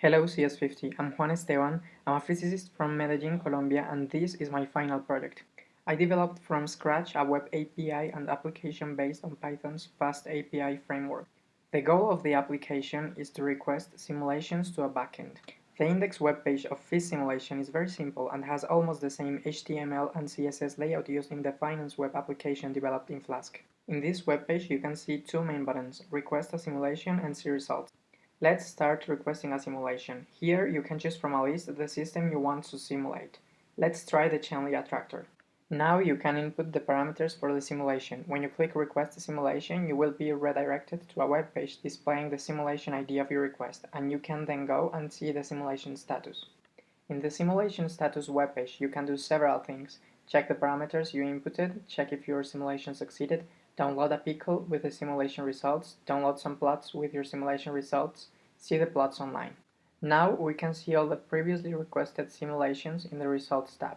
Hello CS50, I'm Juan Esteban, I'm a physicist from Medellin, Colombia and this is my final project. I developed from scratch a web API and application based on Python's FastAPI framework. The goal of the application is to request simulations to a backend. The index web page of Fish Simulation is very simple and has almost the same HTML and CSS layout used in the finance web application developed in Flask. In this web page you can see two main buttons, request a simulation and see results. Let's start requesting a simulation. Here you can choose from a list the system you want to simulate. Let's try the Chen-Lee attractor. Now you can input the parameters for the simulation. When you click request a simulation, you will be redirected to a web page displaying the simulation ID of your request, and you can then go and see the simulation status. In the simulation status web page, you can do several things. Check the parameters you inputted, check if your simulation succeeded, download a pickle with the simulation results, download some plots with your simulation results, see the plots online. Now we can see all the previously requested simulations in the Results tab.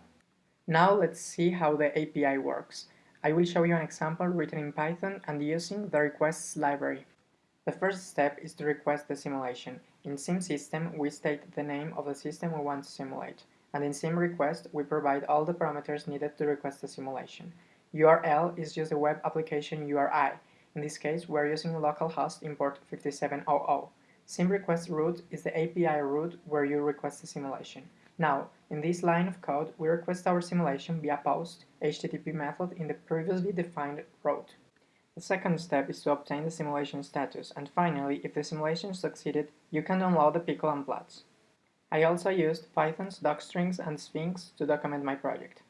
Now let's see how the API works. I will show you an example written in Python and using the requests library. The first step is to request the simulation. In SimSystem, we state the name of the system we want to simulate, and in SimRequest, we provide all the parameters needed to request the simulation. URL is just a web application URI. In this case, we are using localhost import 5700. SimRequest route is the API route where you request the simulation. Now, in this line of code, we request our simulation via POST HTTP method in the previously defined route. The second step is to obtain the simulation status, and finally, if the simulation succeeded, you can download the pickle and plots. I also used Python's docstrings and Sphinx to document my project.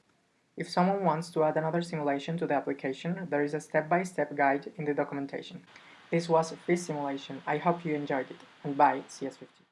If someone wants to add another simulation to the application, there is a step-by-step -step guide in the documentation. This was a Fish Simulation, I hope you enjoyed it, and bye CS50.